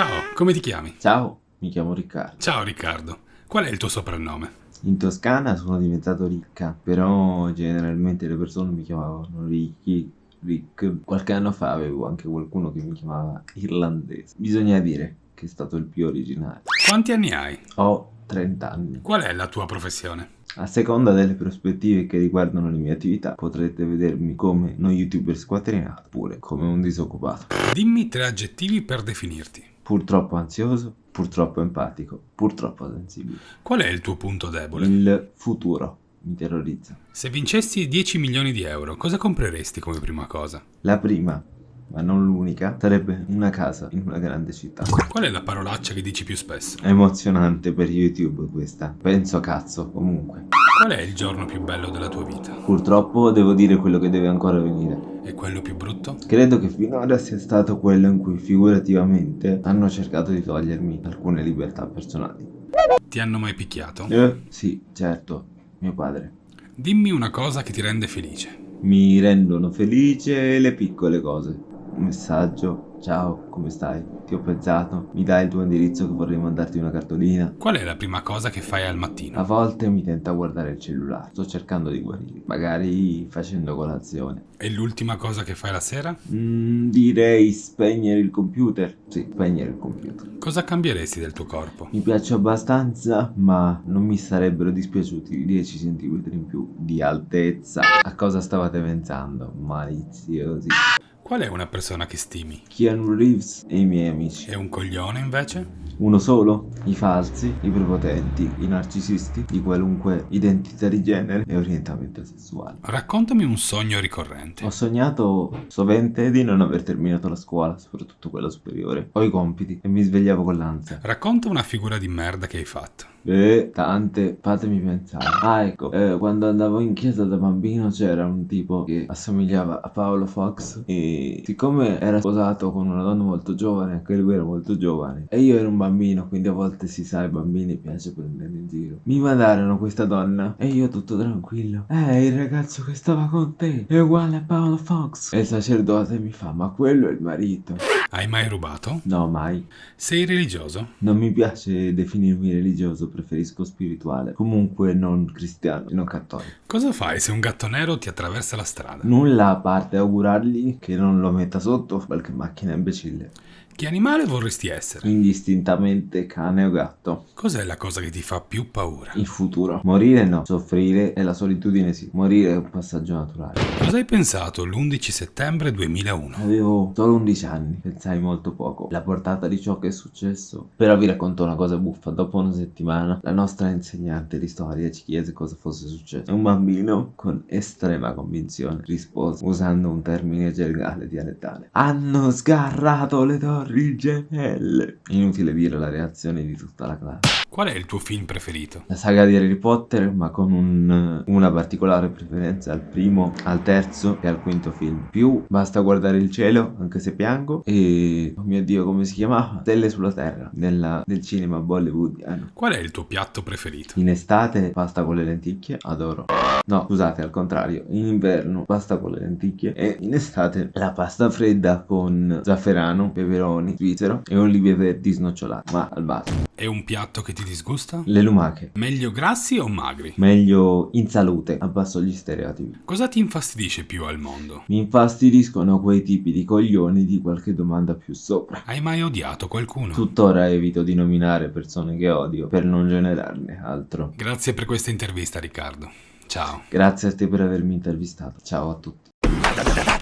Ciao, come ti chiami? Ciao, mi chiamo Riccardo. Ciao Riccardo, qual è il tuo soprannome? In Toscana sono diventato ricca, però generalmente le persone mi chiamavano Ricky, Rick. Qualche anno fa avevo anche qualcuno che mi chiamava irlandese. Bisogna dire che è stato il più originale. Quanti anni hai? Ho 30 anni. Qual è la tua professione? A seconda delle prospettive che riguardano le mie attività, potrete vedermi come uno youtuber squattrinato, oppure come un disoccupato. Dimmi tre aggettivi per definirti. Purtroppo ansioso, purtroppo empatico, purtroppo sensibile. Qual è il tuo punto debole? Il futuro mi terrorizza. Se vincessi 10 milioni di euro, cosa compreresti come prima cosa? La prima, ma non l'unica, sarebbe una casa in una grande città. Qual è la parolaccia che dici più spesso? È emozionante per YouTube questa. Penso cazzo, comunque. Qual è il giorno più bello della tua vita? Purtroppo devo dire quello che deve ancora venire. Credo che finora sia stato quello in cui figurativamente hanno cercato di togliermi alcune libertà personali. Ti hanno mai picchiato? Eh, sì, certo, mio padre. Dimmi una cosa che ti rende felice. Mi rendono felice le piccole cose. Un messaggio, ciao, come stai? Ti ho pensato, mi dai il tuo indirizzo che vorrei mandarti una cartolina. Qual è la prima cosa che fai al mattino? A volte mi tenta guardare il cellulare, sto cercando di guarire, magari facendo colazione. E l'ultima cosa che fai la sera? Mm, direi spegnere il computer. Sì, spegnere il computer. Cosa cambieresti del tuo corpo? Mi piace abbastanza, ma non mi sarebbero dispiaciuti 10 cm in più di altezza. A cosa stavate pensando? Maliziosi. Qual è una persona che stimi? Keanu Reeves e i miei amici. E un coglione invece? Uno solo? I falsi, i prepotenti, i narcisisti, di qualunque identità di genere e orientamento sessuale. Raccontami un sogno ricorrente. Ho sognato sovente di non aver terminato la scuola, soprattutto quella superiore. Ho i compiti e mi svegliavo con l'ansia. Racconta una figura di merda che hai fatto. Eh, tante, fatemi pensare. Ah, ecco, eh, quando andavo in chiesa da bambino c'era un tipo che assomigliava a Paolo Fox e siccome era sposato con una donna molto giovane, anche lui era molto giovane, e io ero un bambino, quindi a volte si sa, ai bambini piace prendere in giro. Mi mandarono questa donna e io tutto tranquillo. Eh, il ragazzo che stava con te è uguale a Paolo Fox. E il sacerdote mi fa, ma quello è il marito. Hai mai rubato? No, mai. Sei religioso? Non mi piace definirmi religioso, preferisco spirituale. Comunque non cristiano, non cattolico. Cosa fai se un gatto nero ti attraversa la strada? Nulla a parte augurargli che non lo metta sotto qualche macchina imbecille. Che animale vorresti essere? Indistintamente cane o gatto. Cos'è la cosa che ti fa più paura? Il futuro. Morire no, soffrire e la solitudine sì. Morire è un passaggio naturale. Cosa hai pensato l'11 settembre 2001? Avevo solo 11 anni, pensai molto poco. La portata di ciò che è successo. Però vi racconto una cosa buffa. Dopo una settimana, la nostra insegnante di storia ci chiese cosa fosse successo. Un bambino, con estrema convinzione, rispose usando un termine gergale dialettale. Hanno sgarrato le torri gemelle. Inutile dire la reazione di tutta la classe. Qual è il tuo film preferito? La saga di Harry Potter, ma con un, una particolare preferenza al primo, al terzo e al quinto film. Più basta guardare il cielo, anche se piango. E oh mio dio, come si chiamava? Stelle sulla terra, nella, nel cinema bollywoodiano. Qual è il tuo piatto preferito? In estate pasta con le lenticchie, adoro. No, scusate, al contrario. In inverno pasta con le lenticchie e in estate la pasta fredda con zafferano, peperoni, svizzero e olive verdi snocciolate, ma al basso. È un piatto che ti disgusta? Le lumache. Meglio grassi o magri? Meglio in salute, abbasso gli stereotipi. Cosa ti infastidisce più al mondo? Mi infastidiscono quei tipi di coglioni di qualche domanda più sopra. Hai mai odiato qualcuno? Tuttora evito di nominare persone che odio per non generarne altro. Grazie per questa intervista Riccardo. Ciao. Grazie a te per avermi intervistato. Ciao a tutti.